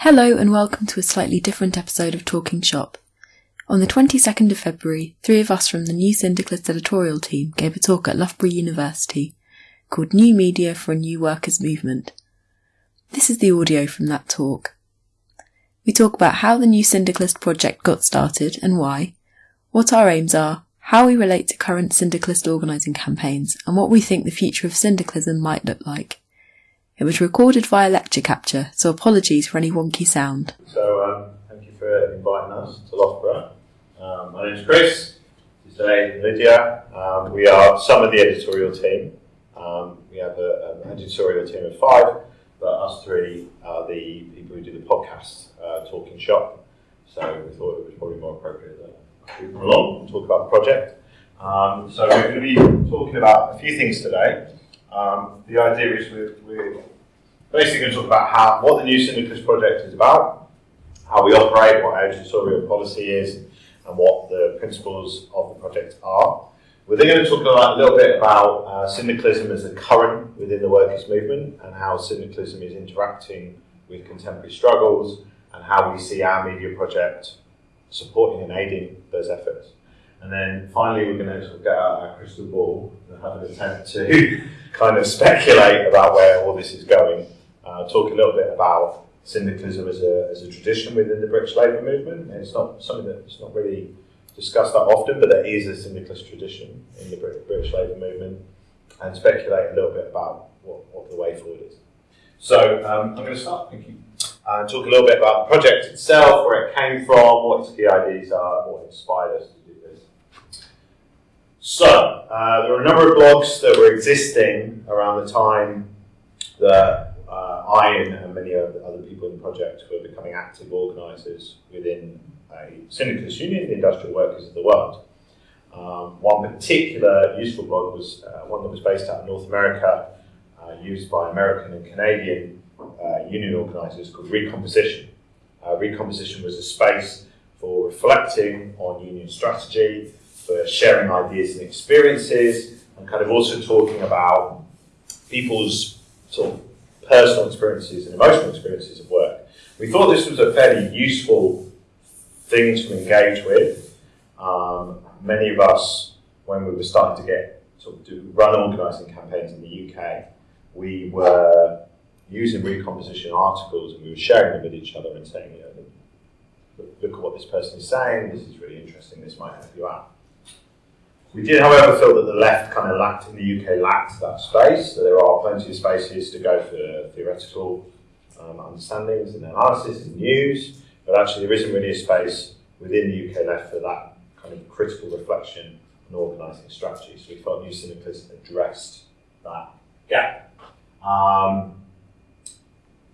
Hello and welcome to a slightly different episode of Talking Shop. On the 22nd of February, three of us from the New Syndicalist editorial team gave a talk at Loughborough University called New Media for a New Workers' Movement. This is the audio from that talk. We talk about how the New Syndicalist project got started and why, what our aims are, how we relate to current syndicalist organising campaigns, and what we think the future of syndicalism might look like. It was recorded via lecture capture, so apologies for any wonky sound. So, um, thank you for inviting us to Loughborough. Um, my name is Chris, today Lydia. Um, we are some of the editorial team. Um, we have a, an editorial team of five, but us three are the people who do the podcast, uh, Talking Shop. So, we thought it was probably more appropriate that we come along and talk about the project. Um, so, we're going to be talking about a few things today. Um, the idea is we're, we're, basically going to talk about how what the New Syndicalist project is about, how we operate, what our editorial policy is, and what the principles of the project are. We're then going to talk a little bit about uh, syndicalism as a current within the workers' movement and how syndicalism is interacting with contemporary struggles and how we see our media project supporting and aiding those efforts. And then finally, we're going to sort of get out our crystal ball and have an attempt to kind of speculate about where all this is going. Uh, talk a little bit about syndicalism as a, as a tradition within the British labour movement. And it's not something that's not really discussed that often, but there is a syndicalist tradition in the British labour movement, and speculate a little bit about what, what the way forward is. So um, I'm going to start. Thank you. And talk a little bit about the project itself, where it came from, what its key ideas are, what inspired us. So, uh, there were a number of blogs that were existing around the time that uh, I and, many other people in the project were becoming active organisers within a syndicalist union, the Industrial Workers of the World. Um, one particular useful blog was uh, one that was based out of North America, uh, used by American and Canadian uh, union organisers called Recomposition. Uh, Recomposition was a space for reflecting on union strategy, for sharing ideas and experiences, and kind of also talking about people's sort of personal experiences and emotional experiences of work. We thought this was a fairly useful thing to engage with. Um, many of us, when we were starting to get sort of do, run organising campaigns in the UK, we were using recomposition articles and we were sharing them with each other and saying, you know, look at what this person is saying, this is really interesting, this might help you out. We did, however, feel that the left kind of lacked, in the UK, lacked that space. So there are plenty of spaces to go for theoretical um, understandings and analysis and news, but actually there isn't really a space within the UK left for that kind of critical reflection and organising strategy. So we felt New Syndicalist addressed that gap. Um,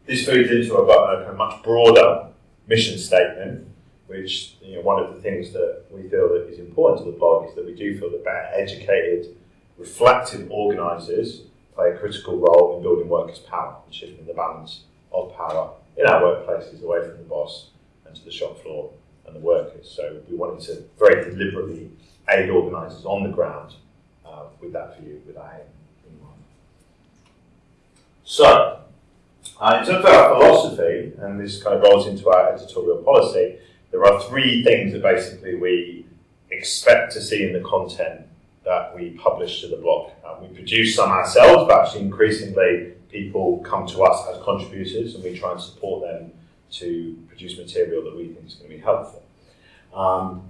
this feeds into a, a much broader mission statement which you know, one of the things that we feel that is important to the blog is that we do feel that better educated, reflective organisers play a critical role in building workers' power and shifting the balance of power in our workplaces away from the boss and to the shop floor and the workers. So we wanted to very deliberately aid organisers on the ground uh, with that view, with that aim in mind. So, uh, in terms of our philosophy, and this kind of rolls into our editorial policy, there are three things that basically we expect to see in the content that we publish to the blog. Uh, we produce some ourselves, but actually increasingly people come to us as contributors and we try and support them to produce material that we think is going to be helpful. Um,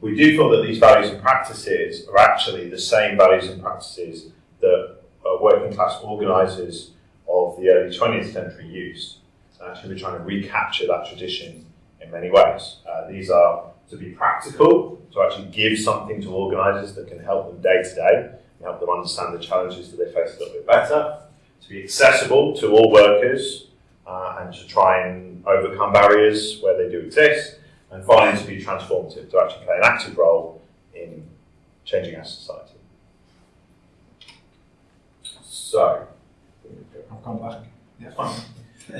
we do feel that these values and practices are actually the same values and practices that uh, working class organisers of the early 20th century used. So actually we're trying to recapture that tradition many ways. Uh, these are to be practical, to actually give something to organisers that can help them day to day, and help them understand the challenges that they face a little bit better, to be accessible to all workers, uh, and to try and overcome barriers where they do exist, and finally to be transformative, to actually play an active role in changing our society. So, I'll come back. Yeah.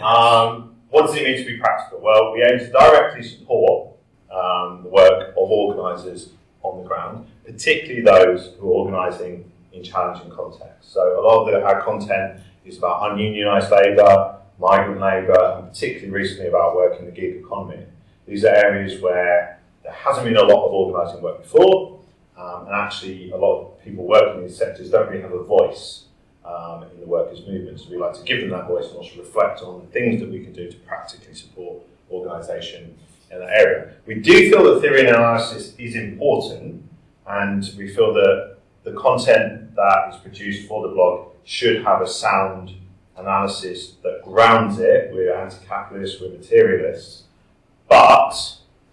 Um, what does it mean to be practical? Well, we aim to directly support um, the work of organisers on the ground, particularly those who are organising in challenging contexts. So a lot of the, our content is about ununionised labour, migrant labour, and particularly recently about work in the gig economy. These are areas where there hasn't been a lot of organising work before, um, and actually a lot of people working in these sectors don't really have a voice um, in the workers' movement. So we like to give them that voice and also reflect on the things that we can do to practically support organisation in that area. We do feel that theory and analysis is important, and we feel that the content that is produced for the blog should have a sound analysis that grounds it. We're anti-capitalists, we're materialists, but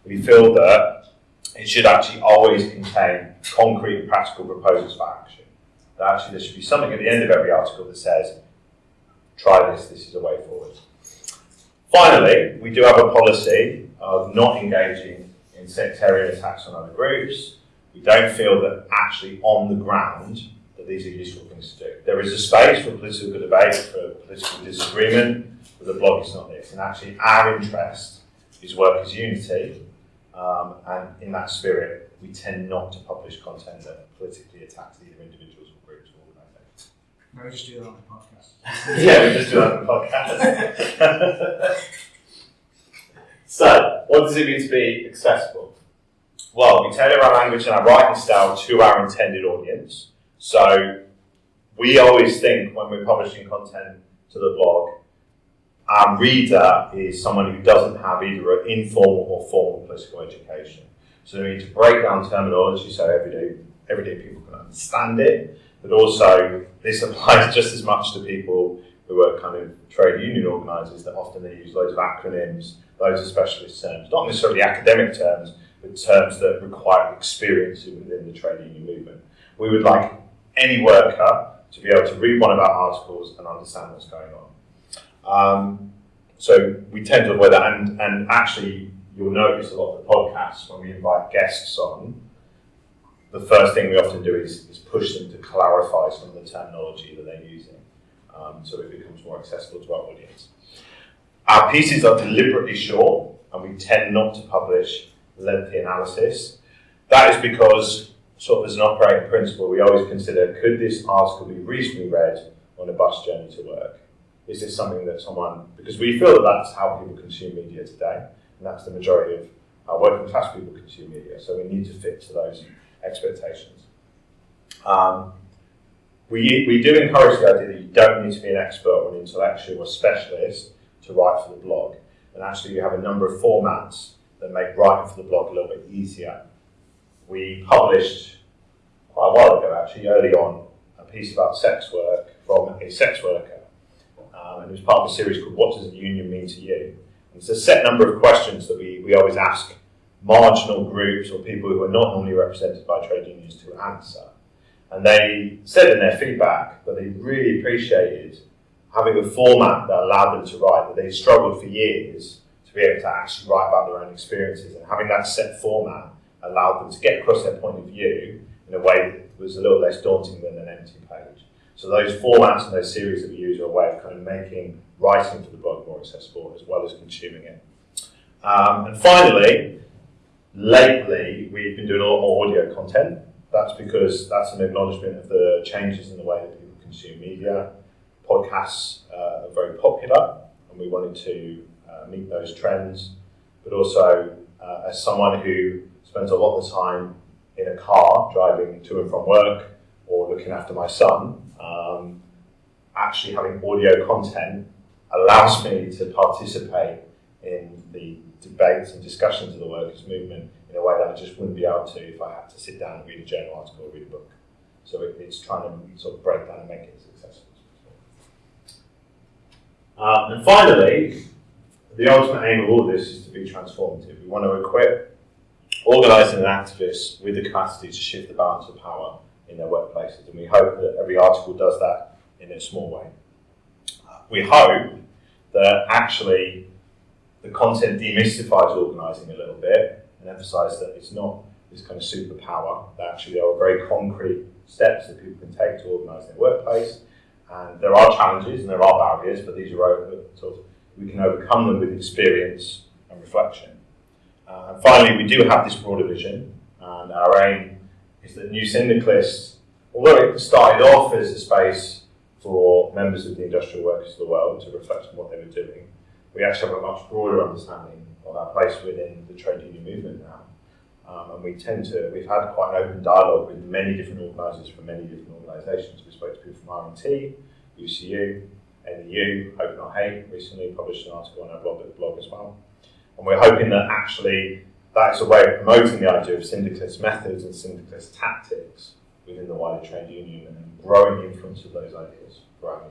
we feel that it should actually always contain concrete and practical proposals for action. That actually there should be something at the end of every article that says, try this, this is a way forward. Finally, we do have a policy of not engaging in sectarian attacks on other groups. We don't feel that actually on the ground that these are useful things to do. There is a space for political debate, for political disagreement, but the blog is not this. And actually our interest is workers' unity, um, and in that spirit, we tend not to publish content that politically attacks either or No, we just do that on the podcast. yeah, we just do that on the podcast. so, what does it mean to be accessible? Well, we tailor our language and our writing style to our intended audience. So, we always think when we're publishing content to the blog, our reader is someone who doesn't have either an informal or formal political education. So we need to break down terminology so everyday, everyday people can understand it, but also this applies just as much to people who are kind of trade union organisers that often they use loads of acronyms, loads of specialist terms, not necessarily academic terms, but terms that require experience within the trade union movement. We would like any worker to be able to read one of our articles and understand what's going on. Um, so we tend to avoid that, and, and actually, you'll notice a lot of the podcasts when we invite guests on. The first thing we often do is, is push them to clarify some of the terminology that they're using, um, so it becomes more accessible to our audience. Our pieces are deliberately short, and we tend not to publish lengthy analysis. That is because, sort of as an operating principle, we always consider could this article be reasonably read on a bus journey to work? is this something that someone, because we feel that that's how people consume media today, and that's the majority of how working class people consume media, so we need to fit to those expectations. Um, we, we do encourage the idea that you don't need to be an expert or an intellectual or specialist to write for the blog, and actually you have a number of formats that make writing for the blog a little bit easier. We published quite a while ago, actually, early on, a piece about sex work from a sex worker um, and it was part of a series called What Does a Union Mean to You? And it's a set number of questions that we, we always ask marginal groups or people who are not normally represented by trade unions to answer. And they said in their feedback that they really appreciated having a format that allowed them to write, that they struggled for years to be able to actually write about their own experiences. And having that set format allowed them to get across their point of view in a way that was a little less daunting than an empty page. So those formats and those series that we use are a way of kind of making writing for the blog more accessible as well as consuming it. Um, and finally, lately we've been doing a lot more audio content. That's because that's an acknowledgement of the changes in the way that people consume media. Podcasts uh, are very popular, and we wanted to uh, meet those trends. But also, uh, as someone who spends a lot of time in a car driving to and from work or looking after my son, um, actually having audio content allows me to participate in the debates and discussions of the workers' movement in a way that I just wouldn't be able to if I had to sit down and read a journal article or read a book. So it, it's trying to sort of break down and make it successful. Uh, and finally, the ultimate aim of all this is to be transformative. We want to equip organising and activists with the capacity to shift the balance of power in their workplaces. And we hope that every article does that in a small way. We hope that actually the content demystifies organising a little bit and emphasises that it's not this kind of superpower, that actually there are very concrete steps that people can take to organise their workplace. And there are challenges and there are barriers, but these are over, sort of, we can overcome them with experience and reflection. Uh, and finally, we do have this broader vision, and our aim is that New Syndicalist, although it started off as a space for members of the industrial workers of the world to reflect on what they were doing. We actually have a much broader understanding of our place within the trade union movement now. Um, and we tend to, we've had quite an open dialogue with many different organisers from many different organisations. We spoke to people from RMT, UCU, NEU, Hope Not Hate, recently published an article on our blog, blog as well. And we're hoping that actually that's a way of promoting the idea of syndicalist methods and syndicalist tactics within the wider trade union and growing the influence of those ideas our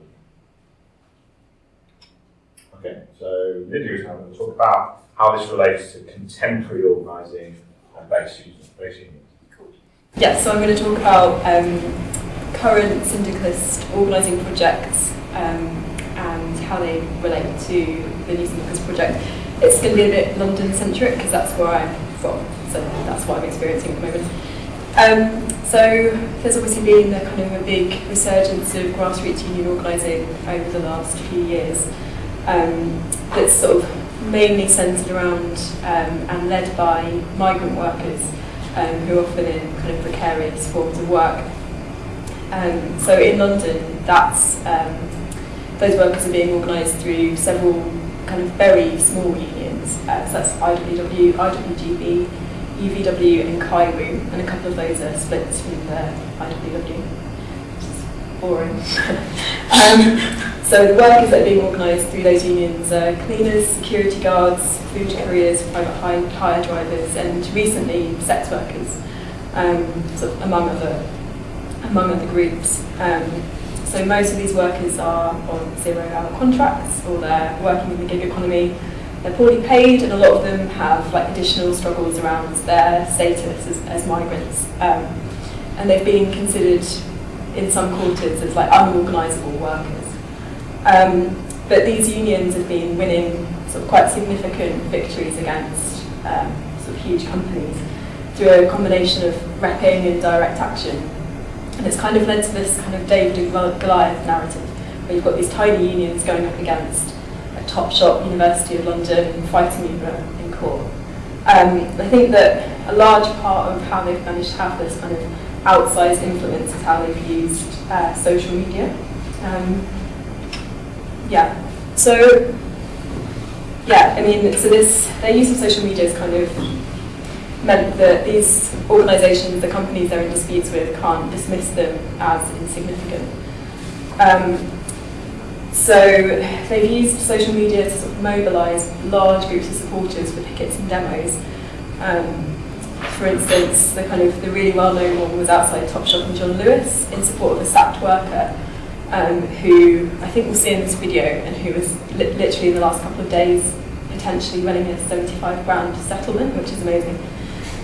Okay, so Lydia is now going to talk about how this relates to contemporary organising and base, unions. Cool. Yeah, so I'm going to talk about um, current syndicalist organising projects um, and how they relate to the New Syndicalist project. It's going to be a bit London centric because that's where I'm from, so that's what I'm experiencing at the moment. Um, so there's obviously been a kind of a big resurgence of grassroots union organising over the last few years. Um, that's sort of mainly centred around um, and led by migrant workers um, who are often in kind of precarious forms of work. Um, so in London, that's um, those workers are being organised through several kind of very small unions. Uh, so that's IWW, IWGB, UVW and CAIWU, and a couple of those are split from the IWW, boring. um, so the workers that are being organised through those unions are cleaners, security guards, food couriers, private hire, hire drivers, and recently sex workers, um, sort of among other among other groups. Um, so most of these workers are on zero-hour contracts, or they're working in the gig economy. They're poorly paid, and a lot of them have like additional struggles around their status as, as migrants. Um, and they've been considered in some quarters as like unorganisable workers. Um, but these unions have been winning sort of quite significant victories against um, sort of huge companies through a combination of repping and direct action. And it's kind of led to this kind of David and Goliath narrative, where you've got these tiny unions going up against a Topshop University of London fighting over in court. Um, I think that a large part of how they've managed to have this kind of outsized influence is how they've used uh, social media. Um, yeah, so yeah, I mean, so this their use of social media is kind of meant that these organisations, the companies they're in disputes with, can't dismiss them as insignificant. Um, so they've used social media to sort of mobilise large groups of supporters for pickets and demos. Um, for instance, the kind of the really well-known one was outside Topshop and John Lewis in support of a sacked worker um, who I think we'll see in this video and who was li literally in the last couple of days potentially running a 75 grand settlement, which is amazing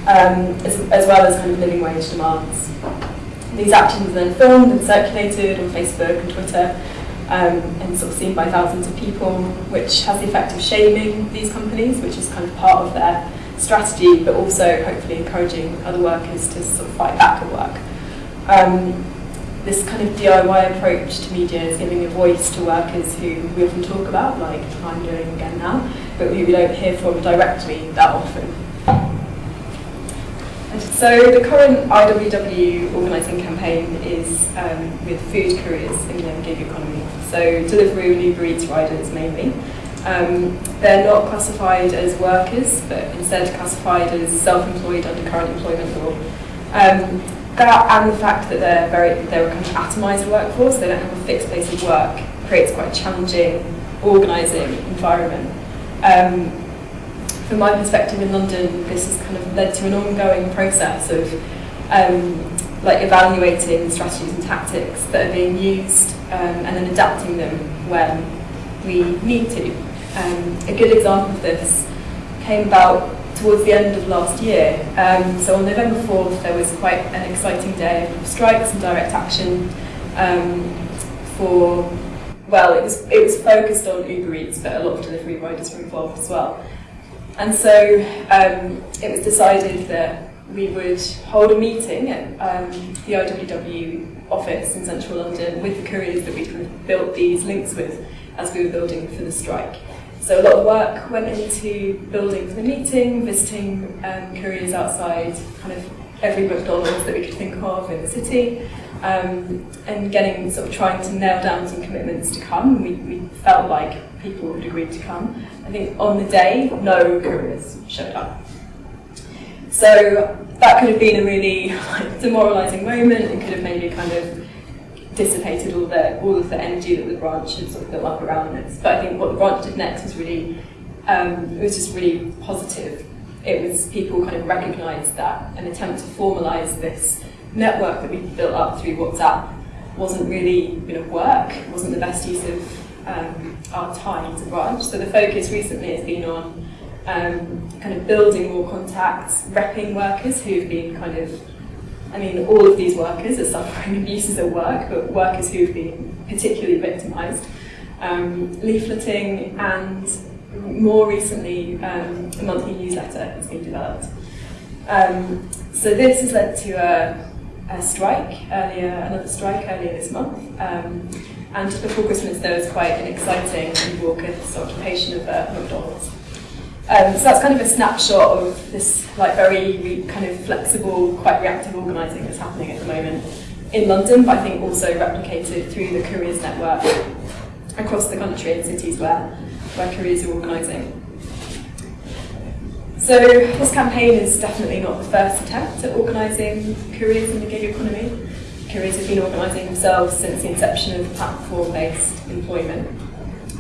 um, as, as well as kind of living wage demands. These actions are then filmed and circulated on Facebook and Twitter um, and sort of seen by thousands of people, which has the effect of shaming these companies, which is kind of part of their strategy, but also hopefully encouraging other workers to sort of fight back at work. Um, this kind of DIY approach to media is giving a voice to workers who we often talk about, like I'm doing again now, but who we don't hear from directly that often. So the current IWW organising campaign is um, with food couriers in the gig economy. So Deliveroo and Uber Eats riders mainly. Um, they're not classified as workers, but instead classified as self-employed under current employment law. Um, that and the fact that they're very they're a kind of atomised workforce, they don't have a fixed place of work, creates quite a challenging organising environment. Um, from my perspective in London, this has kind of led to an ongoing process of um, like evaluating strategies and tactics that are being used um, and then adapting them when we need to. Um, a good example of this came about towards the end of last year. Um, so on November 4th, there was quite an exciting day of strikes and direct action um, for, well, it was, it was focused on Uber Eats, but a lot of Deliveroo riders were involved as well. And so um, it was decided that we would hold a meeting at um, the IWW office in central London with the couriers that we kind of built these links with as we were building for the strike. So a lot of work went into building the meeting, visiting um, couriers outside kind of every McDonald's that we could think of in the city, um, and getting sort of trying to nail down some commitments to come. We, we felt like people had agreed to come. I think on the day, no couriers showed up. So that could have been a really like, demoralising moment. It could have maybe kind of dissipated all the all of the energy that the branch had sort of built up around this. But I think what the branch did next was really um, it was just really positive. It was people kind of recognised that an attempt to formalise this network that we built up through WhatsApp wasn't really going to work. It wasn't the best use of um, our time as a branch. So the focus recently has been on um, kind of building more contacts, repping workers who've been kind of I mean, all of these workers are suffering abuses at work, but workers who've been particularly victimised. Um, leafleting and more recently, um, a monthly newsletter has been developed. Um, so this has led to a, a, strike earlier, another strike earlier this month. Um, and just before Christmas, there was quite an exciting raucous occupation of uh, McDonald's. Um, so that's kind of a snapshot of this like very kind of flexible, quite reactive organising that's happening at the moment in London, but I think also replicated through the Couriers Network across the country in cities where, where couriers are organising. So this campaign is definitely not the first attempt at organising careers in the gig economy. Careers have been organising themselves since the inception of platform-based employment.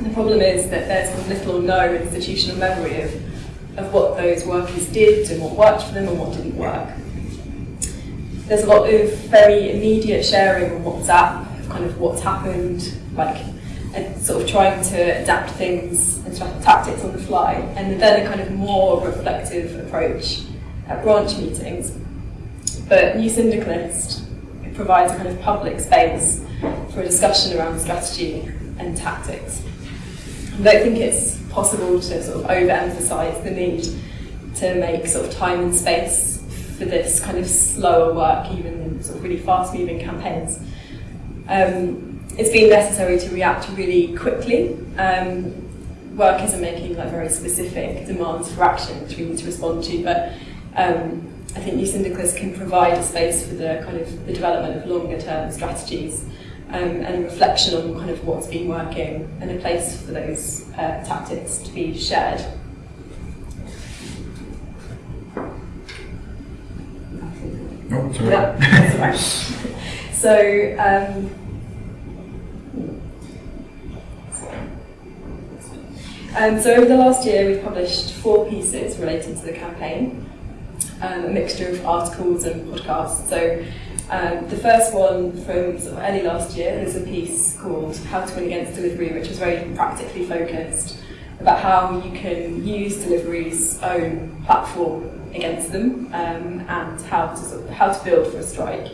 The problem is that there's little or no institutional memory of, of what those workers did and what worked for them and what didn't work. There's a lot of very immediate sharing on WhatsApp, kind of what's happened, like and sort of trying to adapt things and tactics on the fly, and then a kind of more reflective approach at branch meetings. But New Syndicalist provides a kind of public space for a discussion around strategy and tactics. I don't think it's possible to sort of overemphasize the need to make sort of time and space for this kind of slower work, even sort of really fast-moving campaigns. Um, it's been necessary to react really quickly. Um, workers are making like very specific demands for action which we need to respond to, but um, I think New Syndicalists can provide a space for the kind of the development of longer term strategies um, and a reflection on kind of what's been working and a place for those uh, tactics to be shared. No, sorry. That's right. so, um, um, so over the last year we've published four pieces related to the campaign, um, a mixture of articles and podcasts. So um, the first one from sort of early last year is a piece called How to Win Against Deliveroo, which was very practically focused about how you can use Deliveroo's own platform against them um, and how to, sort of, how to build for a strike.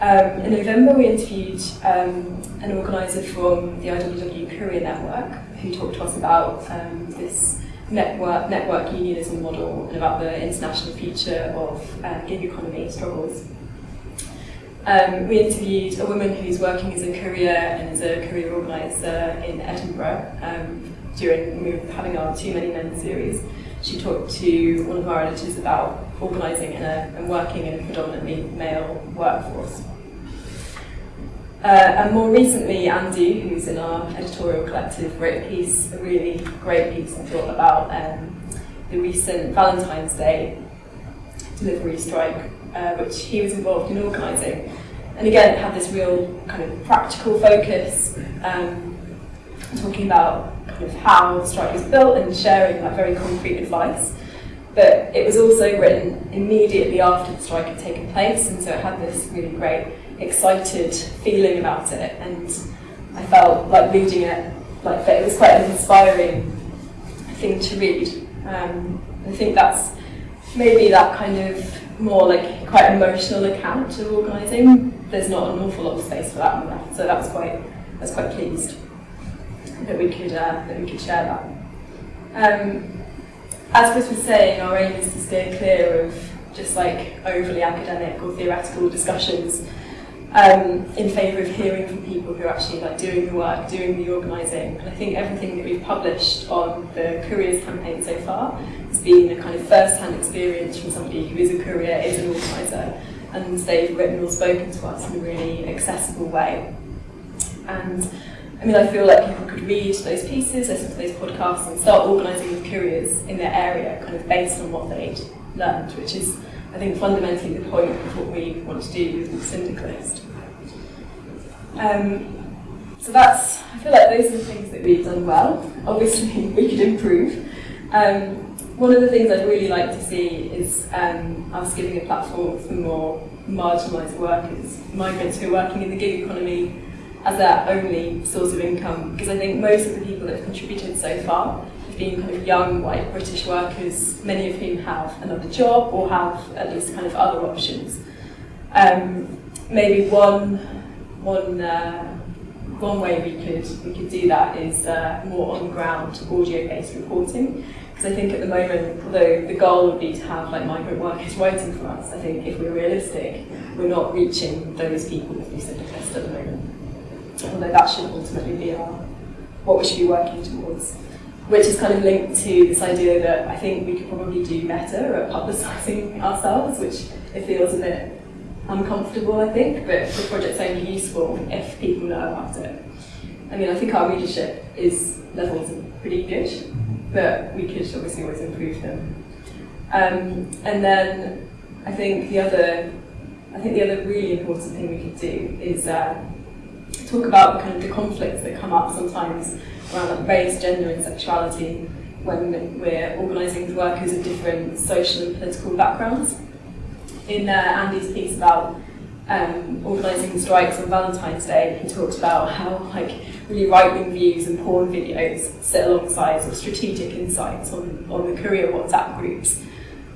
Um, in November, we interviewed um, an organiser from the IWW Courier Network who talked to us about um, this network, network unionism model and about the international future of uh, gig economy struggles. Um, we interviewed a woman who's working as a courier and as a courier organiser in Edinburgh um, during we were having our Too Many Men series. She talked to one of our editors about organising in a, and working in a predominantly male workforce. Uh, and more recently, Andy, who's in our editorial collective, wrote a piece, a really great piece, I thought, about um, the recent Valentine's Day Deliveroo strike uh, which he was involved in organising. And again, it had this real kind of practical focus, um, talking about kind of how the strike was built and sharing like very concrete advice. But it was also written immediately after the strike had taken place, and so it had this really great, excited feeling about it. And I felt like reading it, like that it was quite an inspiring thing to read. Um, I think that's maybe that kind of more like quite emotional account of organising. There's not an awful lot of space for that on left, so that's quite that's quite pleased that we could uh, that we could share that. Um, as Chris was saying, our aim is to steer clear of just like overly academic or theoretical discussions um, in favour of hearing from people who are actually like doing the work, doing the organising. And I think everything that we've published on the Couriers campaign so far has been a kind of first-hand experience from somebody who is a courier, is an organiser, and they've written or spoken to us in a really accessible way. And I mean, I feel like people could read those pieces, listen to those podcasts, and start organising with couriers in their area, kind of based on what they'd learned, which is, I think, fundamentally the point of what we want to do with syndicalist. Um, so that's, I feel like those are the things that we've done well. Obviously, we could improve. Um, one of the things I'd really like to see is um, us giving a platform for more marginalised workers, migrants who are working in the gig economy as their only source of income. Because I think most of the people that have contributed so far been kind of young white British workers, many of whom have another job or have at least kind of other options. Um, maybe one, one, uh, one way we could, we could do that is uh, more on-ground audio-based reporting. Because I think at the moment, although the goal would be to have like migrant workers waiting for us, I think if we're realistic, we're not reaching those people with Syndicalist at the moment. Although that should ultimately be our what we should be working towards. Which is kind of linked to this idea that I think we could probably do better at publicising ourselves, which it feels a bit uncomfortable, I think, but the project's only useful if people know about it. I mean, I think our readership is levels pretty good, but we could obviously always improve them. Um, and then I think the other, I think the other really important thing we could do is uh, talk about kind of the conflicts that come up sometimes around like race, gender, and sexuality when we're organising with workers of different social and political backgrounds. In uh, Andy's piece about um, organising strikes on Valentine's Day, he talked about how like really right-wing views and porn videos sit alongside sort of strategic insights on, on the career WhatsApp groups.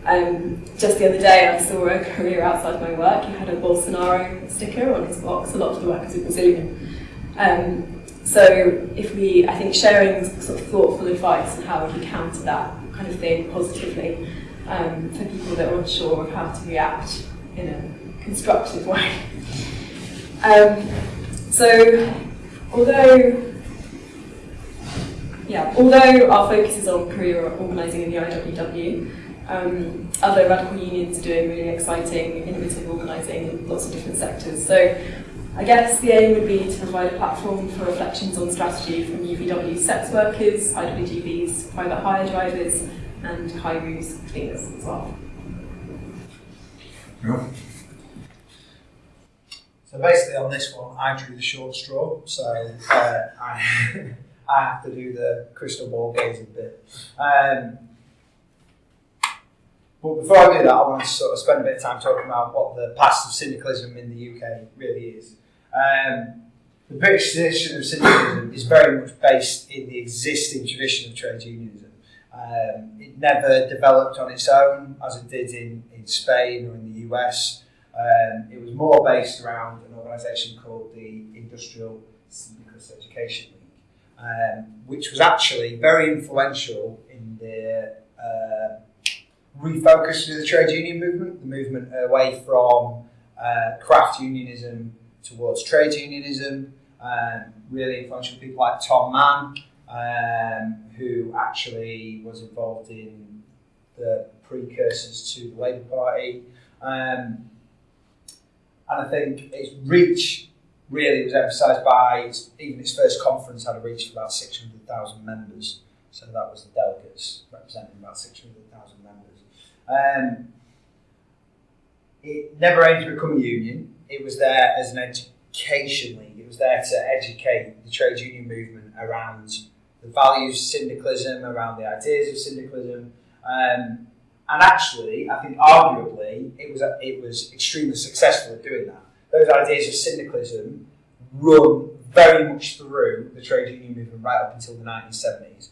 Um, just the other day I saw a career outside my work, he had a Bolsonaro sticker on his box, a lot of the workers are Brazilian. Um, so if we, I think sharing sort of thoughtful advice on how we counter that kind of thing positively um, for people that are unsure of how to react in a constructive way. Um, so although yeah, although our focus is on career organising in the IWW, um, other radical unions are doing really exciting, innovative organising in lots of different sectors. So I guess the aim would be to provide a platform for reflections on strategy from UVW sex workers, IWGBs, private hire drivers, and CAIWU's cleaners as well. Yeah. So basically on this one, I drew the short straw, so uh, I, I have to do the crystal ball gazing bit. Um, but before I do that, I want to sort of spend a bit of time talking about what the past of syndicalism in the UK really is. Um, the British tradition of syndicalism is very much based in the existing tradition of trade unionism. Um, it never developed on its own as it did in, in Spain or in the US. Um, it was more based around an organisation called the Industrial Syndicalist Education League, um, which was actually very influential in the uh, refocus of the trade union movement, the movement away from uh, craft unionism towards trade unionism. Um, really influential people like Tom Mann, um, who actually was involved in the precursors to the Labour Party. Um, and I think its reach really was emphasised by its, even its first conference had a reach of about 600,000 members. So that was the delegates representing about 600,000 members. Um, it never aimed to become a union. It was there as an education league. It was there to educate the trade union movement around the values of syndicalism, around the ideas of syndicalism. Um, and actually, I think arguably, it was it was extremely successful at doing that. Those ideas of syndicalism run very much through the trade union movement right up until the 1970s.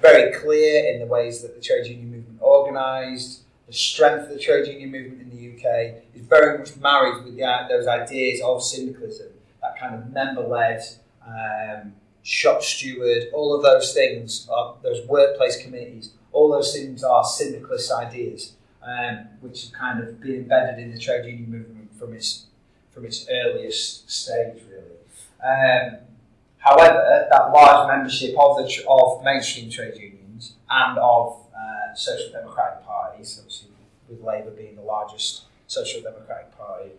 Very clear in the ways that the trade union movement organised, the strength of the trade union movement in the UK is very much married with the, those ideas of syndicalism, that kind of member-led, um, shop steward, all of those things, uh, those workplace committees, all those things are syndicalist ideas, um, which have kind of been embedded in the trade union movement from its from its earliest stage, really. Um, however, that large membership of the of mainstream trade unions and of uh, social democratic obviously with Labour being the largest social democratic party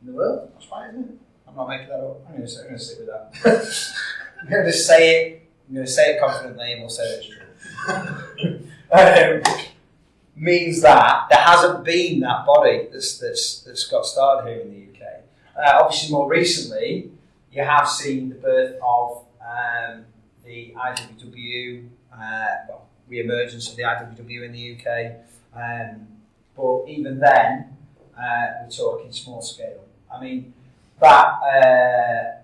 in the world. That's right, isn't it? I'm not making that up. I'm going to, stick with that. I'm going to say it. I'm going to say it confidently, and we'll say it's true. um, means that there hasn't been that body that's that's that's got started here in the UK. Uh, obviously, more recently, you have seen the birth of um, the IWW, uh, well, re-emergence of the IWW in the UK. Um, but even then, uh, we're talking small scale. I mean, that uh,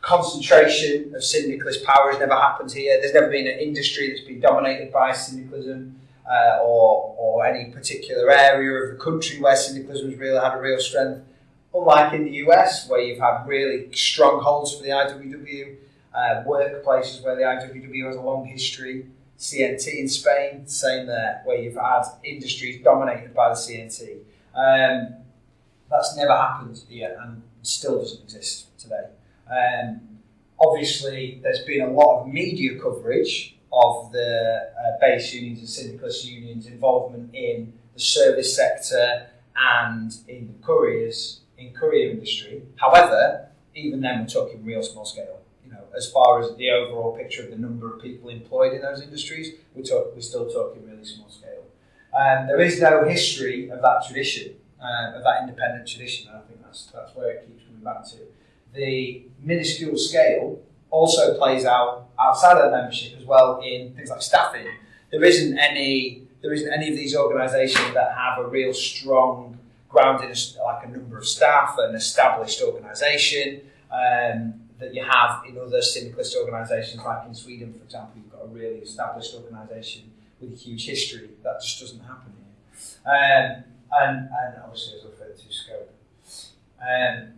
concentration of syndicalist power has never happened here. There's never been an industry that's been dominated by syndicalism. Uh, or, or any particular area of the country where syndicalism has really had a real strength. Unlike in the US, where you've had really strongholds for the IWW, uh, workplaces where the IWW has a long history, CNT in Spain, same there, where you've had industries dominated by the CNT. Um, that's never happened yet and still doesn't exist today. Um, obviously, there's been a lot of media coverage of the uh, base unions and syndicalist unions' involvement in the service sector and in the couriers in courier industry. However, even then, we're talking real small scale. As far as the overall picture of the number of people employed in those industries, we're, talk, we're still talking really small scale. Um, there is no history of that tradition, uh, of that independent tradition, and I think that's that's where it keeps coming back to. The minuscule scale also plays out outside of the membership as well in things like staffing. There isn't any there isn't any of these organisations that have a real strong ground in a, like a number of staff, an established organisation um, that you have in other syndicalist organisations, like in Sweden, for example, you've got a really established organisation with a huge history. That just doesn't happen here. Um, and, and obviously, as I referred to, scope. Um,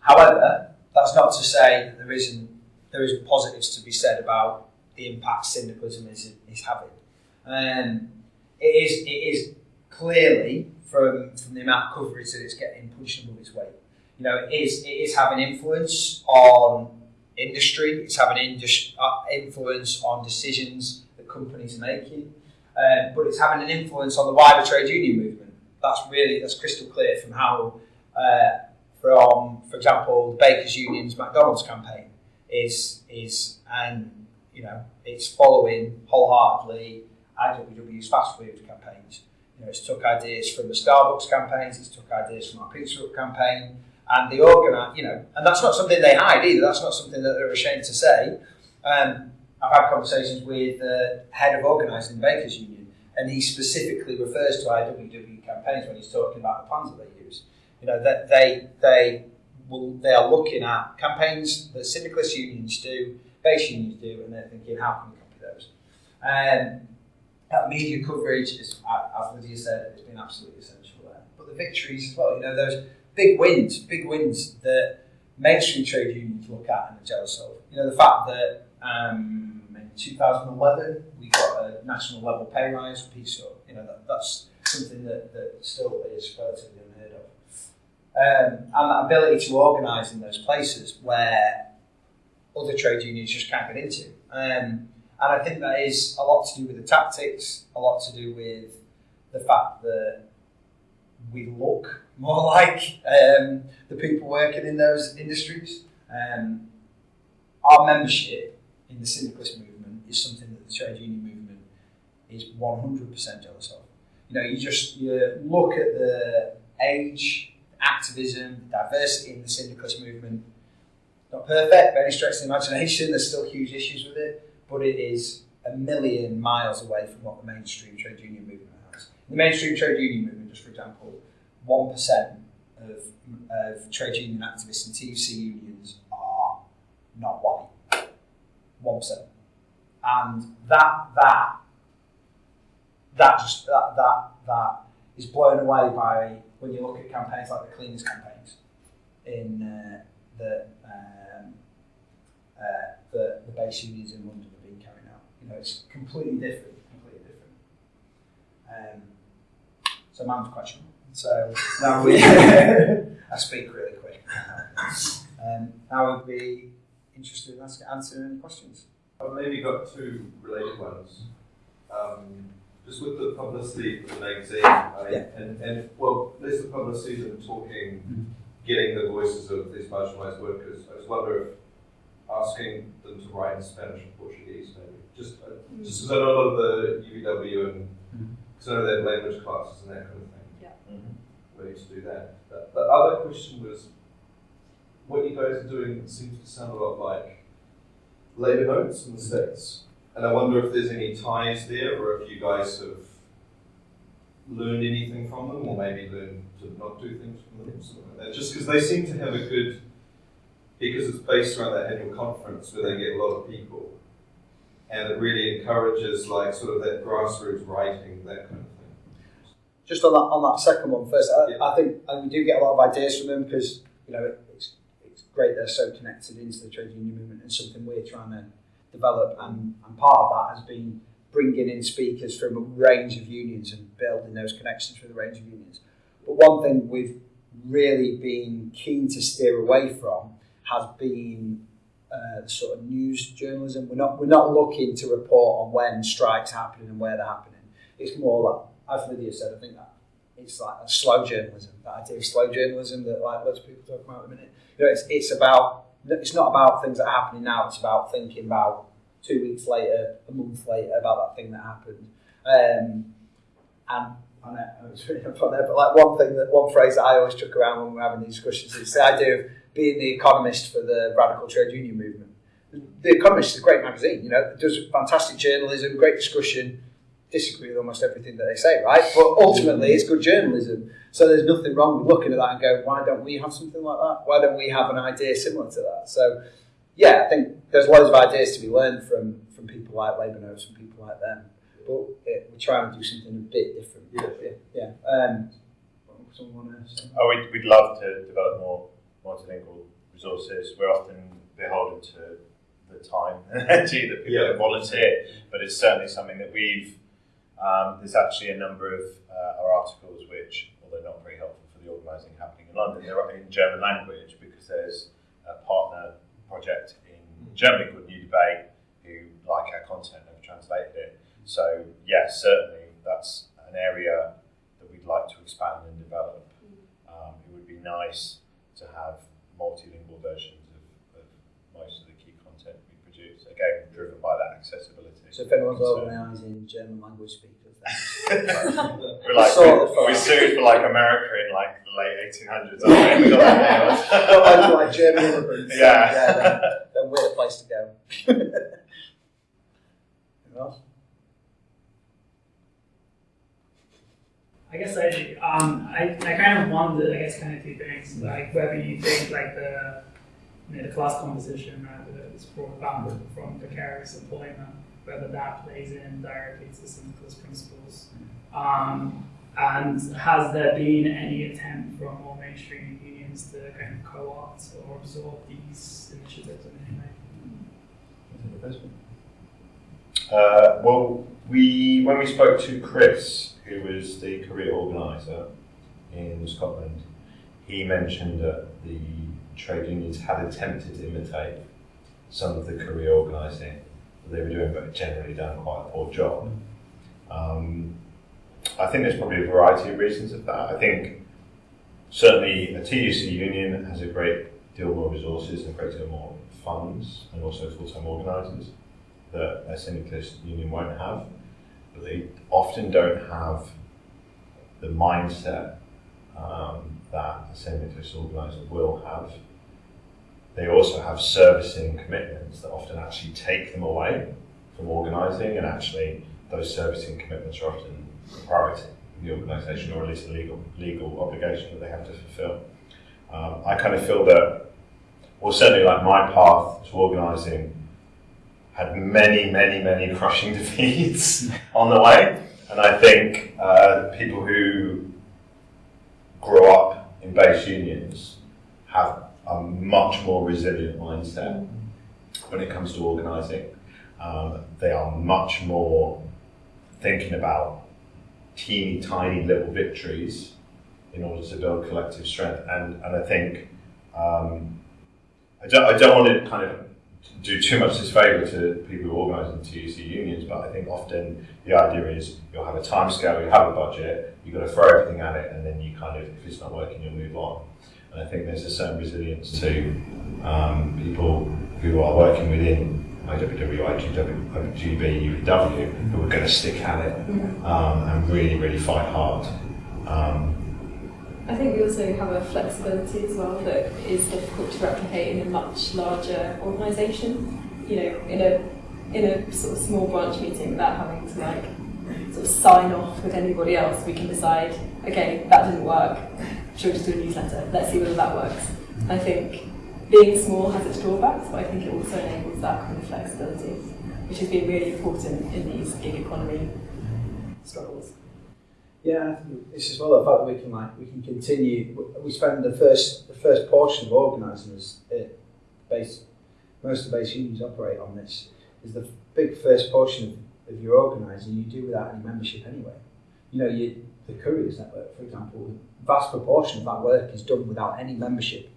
however, that's not to say that there isn't there isn't positives to be said about the impact syndicalism is, is having. Um, it is it is clearly from from the amount of coverage that it's getting pushed above its weight. You know, it is it is having influence on industry. It's having uh, influence on decisions that companies are making, um, but it's having an influence on the wider trade union movement. That's really that's crystal clear from how uh, from, for example, the Bakers Union's McDonald's campaign is is and you know it's following wholeheartedly IWW's fast food campaigns. You know, it's took ideas from the Starbucks campaigns, it's took ideas from our Pizza Hut campaign, and the organise, you know, and that's not something they hide either. That's not something that they're ashamed to say. Um, I've had conversations with the head of organising the Bakers Union, and he specifically refers to IWW campaigns when he's talking about the plans that they use. You know that they they will they are looking at campaigns that syndicalist unions do, base unions do, and they're thinking how can we copy those. Um, that media coverage is, as Lydia said, has been absolutely essential there. But the victories as well, you know, those big wins, big wins that mainstream trade unions look at and are jealous of. You know, the fact that um, in 2011 we got a national level pay rise Pizza You know, that, that's something that, that still is relatively unheard of um, and that ability to organise in those places where other trade unions just can't get into. Um, and I think that is a lot to do with the tactics, a lot to do with the fact that we look more like um, the people working in those industries. Um, our membership in the syndicalist movement is something that the trade union movement is 100% jealous of. You know, you just you look at the age activism, diversity in the syndicalist movement. Not perfect any stretch of the imagination, there's still huge issues with it, but it is a million miles away from what the mainstream trade union movement has. The mainstream trade union movement, just for example, 1% of, of trade union activists and TUC unions are not white. 1%. And that, that, that just, that, that, that is blown away by when you look at campaigns like the cleaners campaigns in uh, the, um, uh, the the base unions in London have been carrying out. You know, it's completely different, completely different. Um, so quite short. So now we, I speak really quick. Um, now would be interested in answering any questions. I've maybe got two related ones. Um, just with the publicity for the magazine, I, Yeah. and, and well, there's the publicity than talking, Mhm. getting the voices of these marginalised workers. I just wonder if asking them to write in Spanish or Portuguese, maybe. Just uh, just because I know a lot of the UVW and Mhm. because I know they have language classes and that kind of thing. Mhm. Way to do that. The, the other question was, what you guys are doing seems to sound a lot like labour notes in the States. And I wonder if there's any ties there or if you guys have learned anything from them or maybe learned to not do things from them. Like that. Just because they seem to have a good, because it's based around that annual conference where they get a lot of people. And it really encourages like sort of that grassroots writing, that kind of. Just on that, on that second one first, I, Yeah. I think and we do get a lot of ideas from them because you know it, it's it's great they're so connected into the trade union movement and something we're trying to develop and, and part of that has been bringing in speakers from a range of unions and building those connections with a range of unions. But one thing we've really been keen to steer away from has been uh, sort of news journalism. We're not we're not looking to report on when strikes are happening and where they're happening. It's more like, as Lydia said, I think that it's like a slow journalism. That idea of slow journalism that like lots of people talk about at the minute. You know, it's it's about it's not about things that are happening now. It's about thinking about two weeks later, a month later, about that thing that happened. Um, and I know it's really up on there, but like one thing that one phrase that I always chuck around when we're having these discussions is the idea of being the economist for the radical trade union movement. The Economist is a great magazine, you know, it does fantastic journalism, great discussion, disagree with almost everything that they say, right? But ultimately, it's good journalism. So there's nothing wrong with looking at that and going, why don't we have something like that? Why don't we have an idea similar to that? So, yeah, I think there's loads of ideas to be learned from, from people like Labour Notes and people like them. But it, we're trying to do something a bit different. Yeah. Yeah. Um, someone want to say? Oh, we'd, we'd love to develop more multilingual resources. We're often beholden to the time and energy that people Yeah. volunteer, but it's certainly something that we've. Um, there's actually a number of uh, our articles which, although not very helpful for the organising happening in London, they're in German language because there's a partner project in Germany called New Debate who like our content and have translated it. So yes, certainly that's an area that we'd like to expand and develop. Um, it would be nice to have multilingual versions of, of most of the key content we produce. Again, driven by that accessibility. So if anyone's concern. organising German language speakers, then We're like Sort we, we sued for like America in like the late 1800s. I think we got that Not nailed. like, like German immigrants. Yeah. then, then we're the place to go. Anything else? I guess I um I, I kind of wonder I guess kind of two things like whether you think like the you know, the class composition right, that is brought about from precarious employment whether that plays in directly to syndicalist principles um, and has there been any attempt from more mainstream unions to kind of co-opt or absorb these initiatives in any way? Uh, well, we when we spoke to Chris, who was the courier organizer in Scotland, he mentioned that the trade unions had attempted to imitate some of the courier organising they were doing, but generally done quite a poor job. Um, I think there's probably a variety of reasons of that. I think certainly a TUC union has a great deal more resources and a great deal more funds and also full-time organisers that a syndicalist union won't have, but they often don't have the mindset um, that a syndicalist organiser will have. They also have servicing commitments that often actually take them away from organising, and actually those servicing commitments are often a priority in the organisation, or at least a legal legal obligation that they have to fulfil. Um, I kind of feel that, well, certainly like my path to organising had many, many, many crushing defeats on the way. And I think uh, people who grow up in base unions have a much more resilient mindset when it comes to organising. Um, they are much more thinking about teeny tiny little victories in order to build collective strength. And, and I think um, I, don't, I don't want to kind of do too much disfavour to people who organise in TUC unions, but I think often the idea is you'll have a time scale, you have a budget, you've got to throw everything at it, and then you kind of, if it's not working, you'll move on. I think there's a certain resilience to um, people who are working within IWW, IGW, IGB, UPW, who are going to stick at it um, and really, really fight hard. Um, I think we also have a flexibility as well that is difficult to replicate in a much larger organisation. You know, in a in a sort of small branch meeting without having to like sort of sign off with anybody else, we can decide, okay, that didn't work. Should just do a newsletter? Let's see whether that works. I think being small has its drawbacks, but I think it also enables that kind of flexibility, which has been really important in these gig economy struggles. Yeah, this is well the fact that we can like we can continue. We spend the first the first portion of organising as it uh, base most of the base unions operate on this is the big first portion of, of your organising you do without any membership anyway. You know, you the couriers network, for example, vast proportion of that work is done without any membership.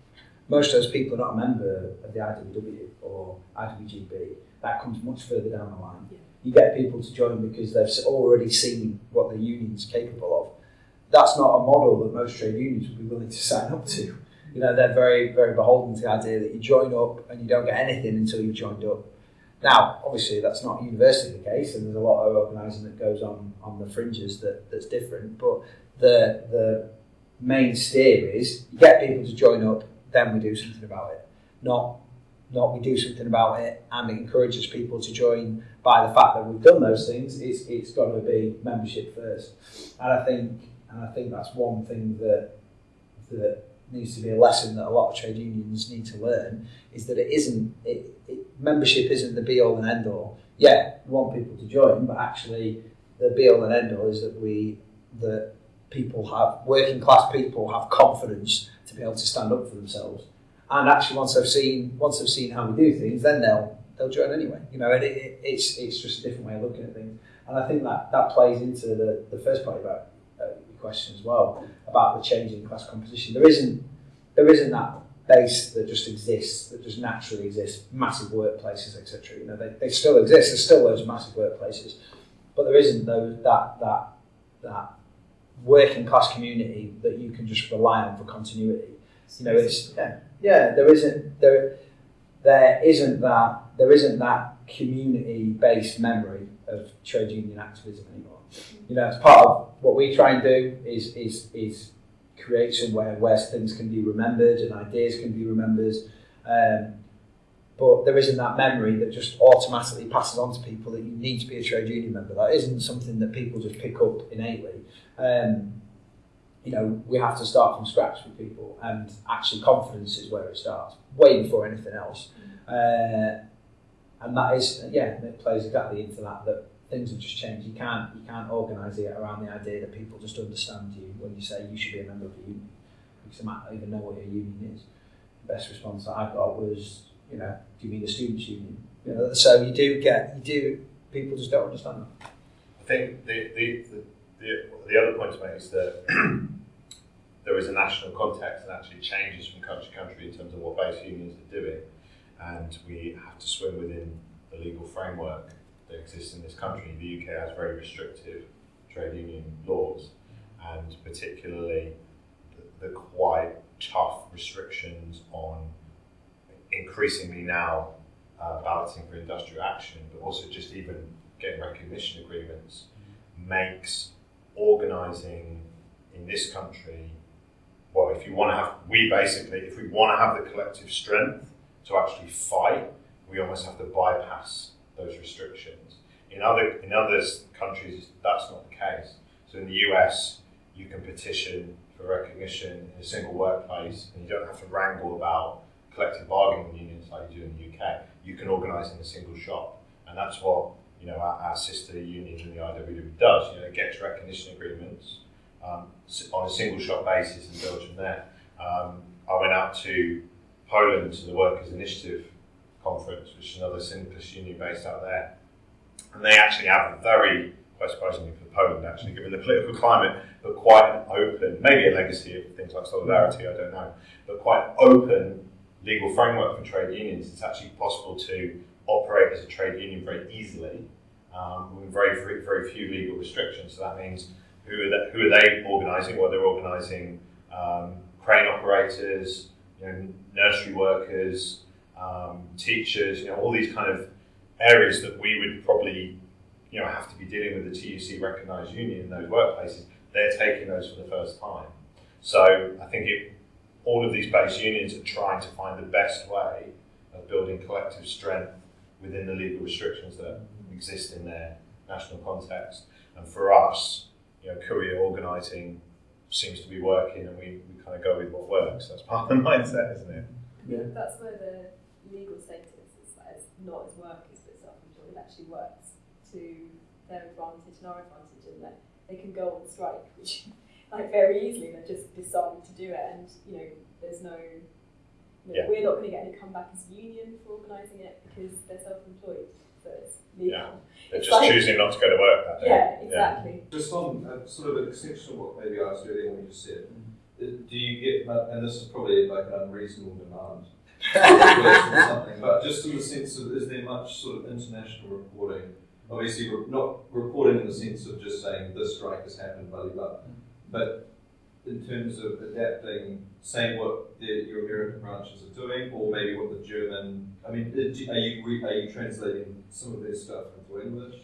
Most of those people are not a member of the IWW or IWGB. That comes much further down the line. Yeah. You get people to join because they've already seen what the union's capable of. That's not a model that most trade unions would be willing to sign up to. You know, they're very, very beholden to the idea that you join up and you don't get anything until you've joined up. Now, obviously, that's not universally the case, and there's a lot of organising that goes on on the fringes that, that's different. But the the main steer is you get people to join up, then we do something about it. Not not we do something about it and it encourages people to join by the fact that we've done those things. It's it's got to be membership first, and I think and I think that's one thing that that needs to be a lesson that a lot of trade unions need to learn is that it isn't it, it, membership isn't the be all and end all. Yeah, we want people to join, but actually the be all and end all is that we that people have working class people have confidence to be able to stand up for themselves. And actually, once they've seen once they've seen how we do things, then they'll they'll join anyway. You know, it, it, it's it's just a different way of looking at things. And I think that that plays into the, the first part about uh, question as well about the change in class composition. There isn't there isn't that base that just exists that just naturally exists. Massive workplaces, etc. You know, they, they still exist. There's still those massive workplaces, but there isn't those that that that working class community that you can just rely on for continuity. You know, it's yeah, yeah. There isn't there there isn't that there isn't that community based memory of trade union activism anymore. You know, it's part of what we try and do is is is create somewhere where things can be remembered and ideas can be remembered. Um, but there isn't that memory that just automatically passes on to people that you need to be a trade union member. That isn't something that people just pick up innately. Um, you know, we have to start from scratch with people, and actually, confidence is where it starts, way before anything else. Uh, and that is, yeah, it plays exactly into that. That things have just changed. You can't, you can't organise it around the idea that people just understand you when you say you should be a member of a union, because they might not even know what your union is. The best response that I got was, you know, do you mean the students' union? You know, so you do get, you do, people just don't understand that. I think the, the, the, the, the other point to make is that there is a national context that actually changes from country to country in terms of what base unions are doing, and we have to swim within the legal framework that exists in this country. The UK has very restrictive trade union laws, and particularly the, the quite tough restrictions on increasingly now uh, balancing for industrial action, but also just even getting recognition agreements makes organising in this country. Well, if you want to have, we basically, if we want to have the collective strength to actually fight, we almost have to bypass those restrictions. In other in other countries, that's not the case. So in the US, you can petition for recognition in a single workplace, and you don't have to wrangle about collective bargaining unions like you do in the UK. You can organise in a single shop, and that's what you know our, our sister union in the IWW does. You know, it gets recognition agreements um, on a single shop basis builds from there. Um, I went out to Poland to the Workers' Initiative conference, which is another syndicalist union based out there, and they actually have a very quite surprisingly for Poland, actually, given the political climate, but quite an open, maybe a legacy of things like solidarity, I don't know, but quite open legal framework for trade unions, it's actually possible to operate as a trade union very easily um, with very, very, few legal restrictions. So that means who are they, who are they organising? Well, they're organising um, crane operators, you know, nursery workers, um, teachers, you know, all these kind of areas that we would probably, you know, have to be dealing with the TUC recognised union in those workplaces. They're taking those for the first time. So I think it, all of these base unions are trying to find the best way of building collective strength within the legal restrictions that exist in their national context. And for us, you know, courier organising seems to be working, and we, we kind of go with what works. That's part of the mindset, isn't it? Yeah. That's where the legal status is as not as workers but self-employed it actually works to their advantage and our advantage, in that they can go on strike, which like very easily they're just deciding to do it, and you know there's no. You know, Yeah. We're not going to get any comeback as a union for organising it because they're self-employed, so it's legal. Yeah. They're It's just like- choosing not to go to work that day. Yeah, exactly. Just on uh, sort of an extension of what maybe I asked earlier when you just said, uh, do you get, uh, and this is probably like an unreasonable demand, or something, but just in the sense of, is there much sort of international reporting? Obviously, re- not reporting in the sense of just saying this strike has happened, blah, blah, blah, but in terms of adapting, saying what the, your American branches are doing, or maybe what the German, I mean, uh, do- are you, are you translating some of their stuff into English?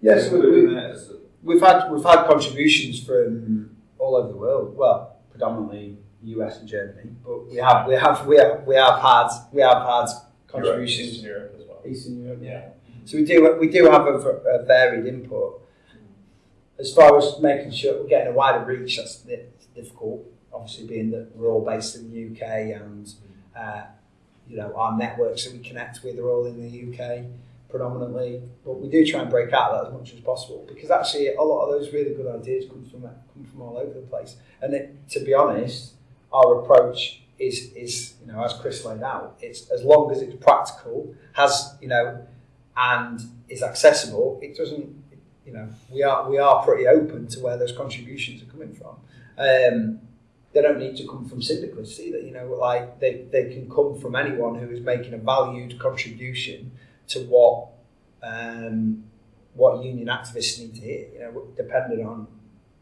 Yes, we, Including we, that, is it- we've had we've had contributions from all over the world. Well, predominantly US and Germany, but we have we have we have, we have had we have had contributions Eastern Europe as well. Eastern Europe. Yeah. So we do we do have a varied input. As far as making sure we're getting a wider reach, that's di- difficult. Obviously, being that we're all based in the UK and uh, you know our networks that we connect with are all in the UK predominantly. But we do try and break out that as much as possible because actually a lot of those really good ideas come from come from all over the place. And it, to be honest, our approach is is you know as Chris laid out, it's as long as it's practical, has you know, and is accessible. It doesn't. You know, we are we are pretty open to where those contributions are coming from. Um, they don't need to come from syndicalists either. You know, like they, they can come from anyone who is making a valued contribution to what um, what union activists need to hear. You know, depending on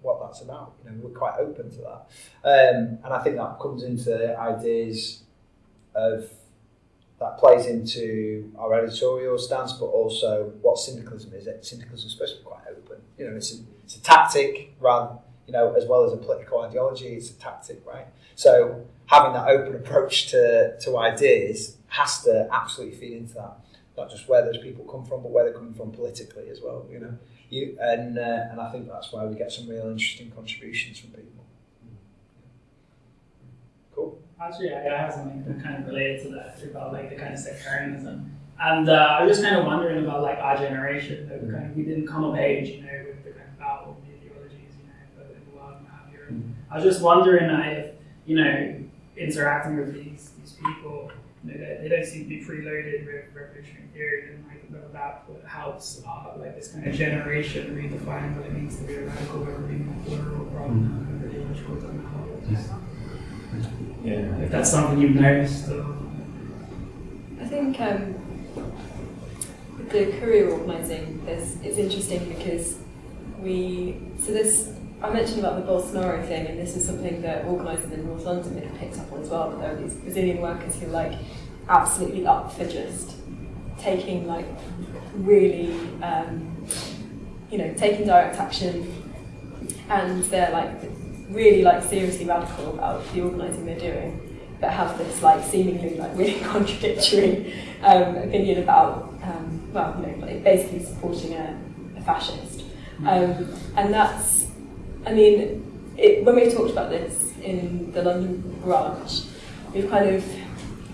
what that's about. You know, we're quite open to that, um, and I think that comes into ideas of that plays into our editorial stance, but also what syndicalism is. Syndicalism is supposed to be quite open. You know, it's a, it's a tactic rather, you know, as well as a political ideology. It's a tactic, right? So having that open approach to, to ideas has to absolutely feed into that. Not just where those people come from, but where they're coming from politically as well. You know, you and uh, and I think that's why we get some real interesting contributions from people. Cool. Actually, I have something that kind of related to that about like the kind of sectarianism. And uh, I was just kind of wondering about like our generation. That we, kind of, we didn't come of age, you know, with the kind of battle of ideologies, you know, in the world and have you. I was just wondering if, you know, interacting with these these people, you know, they, they don't seem to be preloaded with revolutionary theory, and like whether that what helps uh, like this kind of generation redefine what it means to be a radical, whether being a plural than a ideological. Yeah. If that's something you've noticed. Or... I think um, the courier organising, there's, it's interesting because we, so this, I mentioned about the Bolsonaro thing, and this is something that organisers in North London have picked up on as well, but there are these Brazilian workers who like absolutely up for just taking like really, um, you know, taking direct action, and they're like really like seriously radical about the organising they're doing, but have this like seemingly like really contradictory um, opinion about um, well, you know, like basically supporting a, a fascist, um, and that's, I mean, it, when we've talked about this in the London branch, we've kind of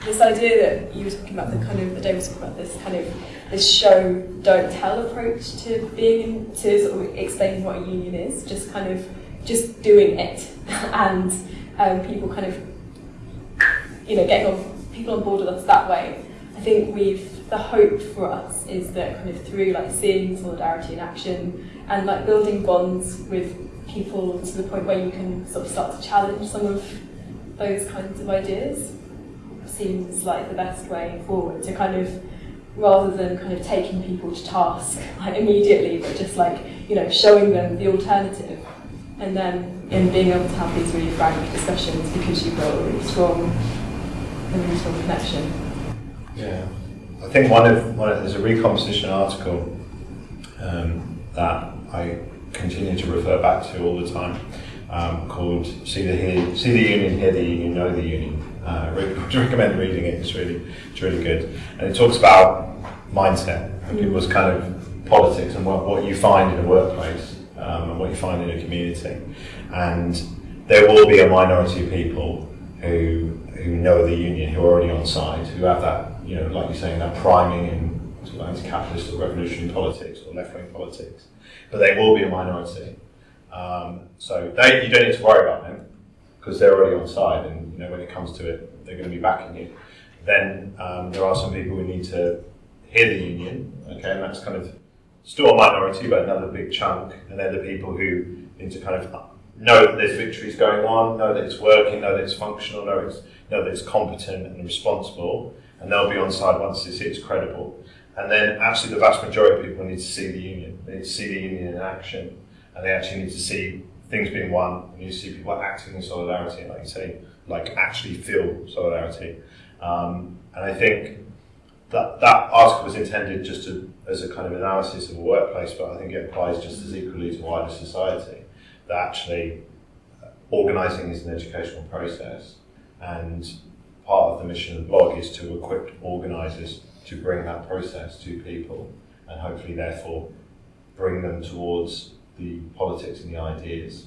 this idea that you were talking about the kind of that Dave was talking about this kind of this show don't tell approach to being to sort of explaining what a union is, just kind of just doing it, and um, people kind of you know getting on people on board with us that way. I think we've the hope for us is that kind of through like seeing solidarity in action and like building bonds with people to the point where you can sort of start to challenge some of those kinds of ideas. seems like the best way forward to kind of rather than kind of taking people to task like immediately, but just like you know showing them the alternative, and then in being able to have these really frank discussions because you've got a really strong, a really strong connection. Yeah, I think one of one of, there's a recomposition article um, that I continue to refer back to all the time um, called "See the Hear, See the Union, Hear the Union, Know the Union." Uh, I would recommend reading it. It's really it's really good, and it talks about mindset and people's kind of politics and what, what you find in a workplace um, and what you find in a community. And there will be a minority of people who who know the union, who are already on side, who have that, you know, like you're saying, that priming in sort of anti-capitalist or revolutionary politics or left-wing politics. But they will be a minority. Um, so they, you don't need to worry about them because they're already on side, and you know when it comes to it, they're going to be backing you. Then um, there are some people who need to hear the union, okay, and that's kind of still a minority, but another big chunk, and they're the people who need to kind of know that there's victories going on, know that it's working, know that it's functional, know, it's, know that it's competent and responsible, and they'll be on side once they see it's credible. And then actually the vast majority of people need to see the union. They need to see the union in action, and they actually need to see things being won, and you see people acting in solidarity, like you say, like actually feel solidarity. Um, and I think that that article was intended just to, as a kind of analysis of a workplace, but I think it applies just as equally to wider society. That actually uh, organising is an educational process, and part of the mission of the blog is to equip organisers to bring that process to people, and hopefully, therefore, bring them towards the politics and the ideas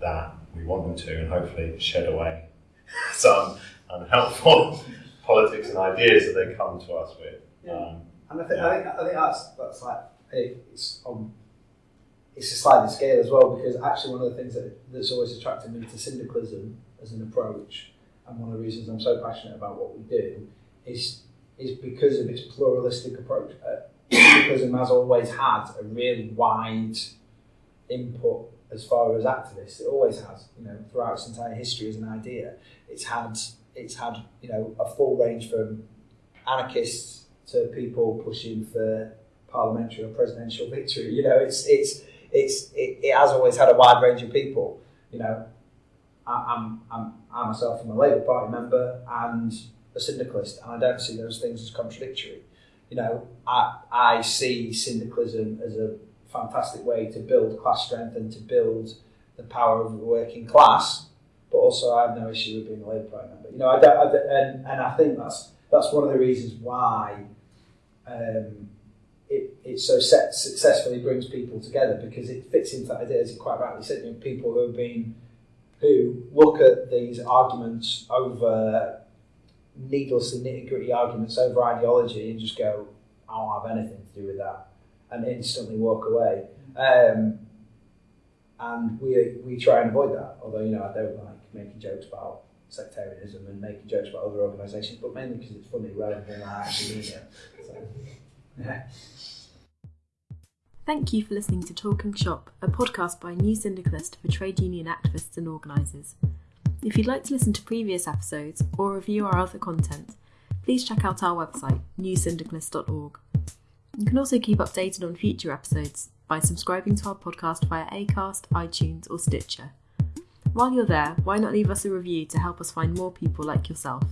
that we want them to, and hopefully shed away some unhelpful politics and ideas that they come to us with. Yeah. Um, And I think, I think I think that's that's like it's on it's a sliding scale as well because actually one of the things that, that's always attracted me to syndicalism as an approach and one of the reasons I'm so passionate about what we do is is because of its pluralistic approach. Uh, syndicalism has always had a really wide input as far as activists. It always has, you know, throughout its entire history as an idea. It's had it's had you know a full range from anarchists to people pushing for parliamentary or presidential victory. You know, it's it's it's it, it has always had a wide range of people. You know, I, I'm I'm I myself am a Labour Party member and a syndicalist, and I don't see those things as contradictory. You know, I I see syndicalism as a fantastic way to build class strength and to build the power of the working class. But also, I have no issue with being a Labour Party member. You know, I don't, I don't, and and I think that's that's one of the reasons why um, it, it so set, successfully brings people together because it fits into that idea, as you quite rightly said, you know, people who have been who look at these arguments over needlessly nitty gritty arguments over ideology and just go, I don't have anything to do with that, and instantly walk away. Um, and we we try and avoid that. Although you know I don't like making jokes about sectarianism and making jokes about other organisations, but mainly because it's funny rather than I actually mean it. So, yeah. Thank you for listening to Talking Shop, a podcast by New Syndicalist for trade union activists and organisers. If you'd like to listen to previous episodes or review our other content, please check out our website, newsyndicalist.org. You can also keep updated on future episodes by subscribing to our podcast via Acast, iTunes, or Stitcher. While you're there, why not leave us a review to help us find more people like yourself?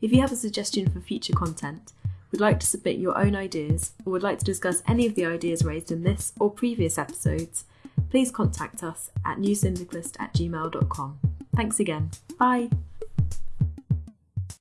If you have a suggestion for future content, would like to submit your own ideas, or would like to discuss any of the ideas raised in this or previous episodes, please contact us at newsyndicalist at gmail.com. Thanks again. Bye.